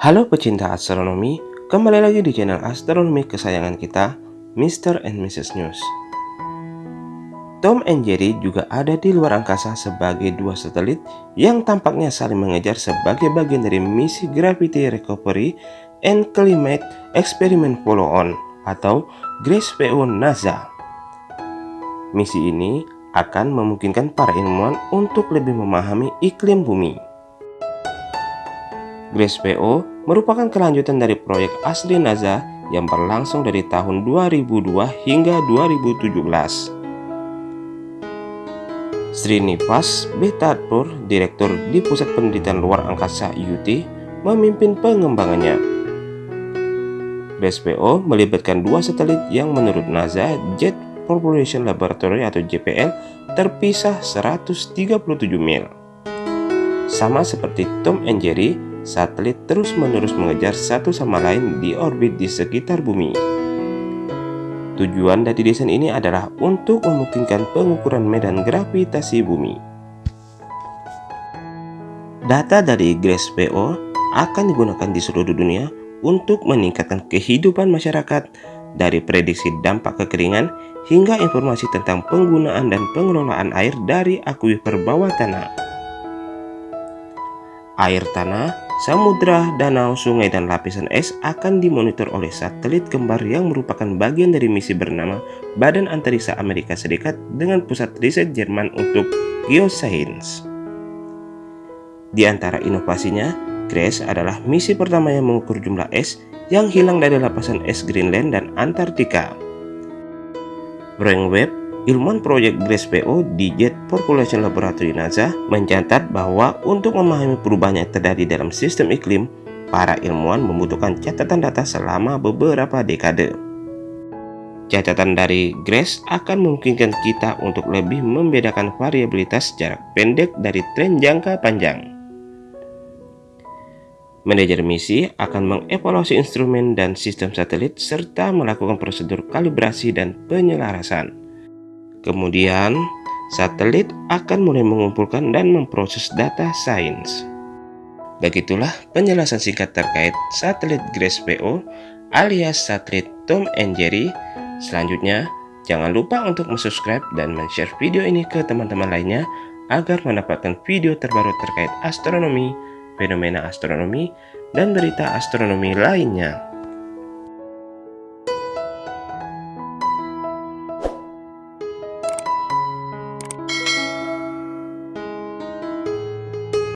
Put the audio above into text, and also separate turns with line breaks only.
Halo pecinta astronomi, kembali lagi di channel astronomi kesayangan kita, Mr. and Mrs. News. Tom and Jerry juga ada di luar angkasa sebagai dua satelit yang tampaknya saling mengejar sebagai bagian dari misi Gravity Recovery and Climate Experiment Follow-on atau GRACE-PO NASA. Misi ini akan memungkinkan para ilmuwan untuk lebih memahami iklim bumi. GRACE-PO merupakan kelanjutan dari proyek asli NASA yang berlangsung dari tahun 2002 hingga 2017. Srinivas Betadpur, Direktur di Pusat Penelitian Luar Angkasa UT, memimpin pengembangannya. GRACE-PO melibatkan dua satelit yang menurut NASA Jet Propulsion Laboratory atau JPL terpisah 137 mil. Sama seperti Tom and Jerry, satelit terus-menerus mengejar satu sama lain di orbit di sekitar bumi. Tujuan dari desain ini adalah untuk memungkinkan pengukuran medan gravitasi bumi. Data dari GRACE-PO akan digunakan di seluruh dunia untuk meningkatkan kehidupan masyarakat dari prediksi dampak kekeringan hingga informasi tentang penggunaan dan pengelolaan air dari akuifer bawah tanah. Air tanah Samudra, danau, sungai, dan lapisan es akan dimonitor oleh satelit kembar yang merupakan bagian dari misi bernama Badan Antariksa Amerika Serikat dengan pusat riset Jerman untuk geoscience. Di antara inovasinya, GRACE adalah misi pertama yang mengukur jumlah es yang hilang dari lapisan es Greenland dan Antartika. Brainwave Ilmuwan proyek GRACE-PO di Jet Population Laboratory NASA mencatat bahwa untuk memahami perubahan yang terjadi dalam sistem iklim, para ilmuwan membutuhkan catatan data selama beberapa dekade. Catatan dari GRACE akan memungkinkan kita untuk lebih membedakan variabilitas jarak pendek dari tren jangka panjang. Manajer misi akan mengevaluasi instrumen dan sistem satelit serta melakukan prosedur kalibrasi dan penyelarasan. Kemudian, satelit akan mulai mengumpulkan dan memproses data sains. Begitulah penjelasan singkat terkait satelit GRACE-PO alias satelit Tom and Jerry. Selanjutnya, jangan lupa untuk subscribe dan share video ini ke teman-teman lainnya agar mendapatkan video terbaru terkait astronomi, fenomena astronomi, dan berita astronomi lainnya.